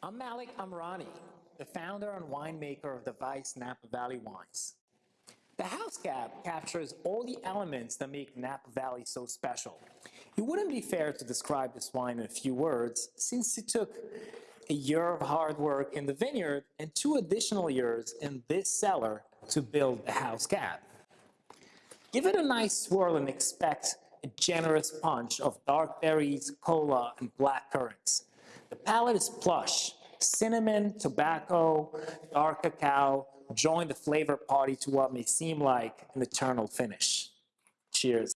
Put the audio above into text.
I'm Malik Amrani, the founder and winemaker of the Vice Napa Valley Wines. The house cab captures all the elements that make Napa Valley so special. It wouldn't be fair to describe this wine in a few words, since it took a year of hard work in the vineyard and two additional years in this cellar to build the house cab. Give it a nice swirl and expect a generous punch of dark berries, cola, and black currants. The palate is plush. Cinnamon, tobacco, dark cacao join the flavor party to what may seem like an eternal finish. Cheers.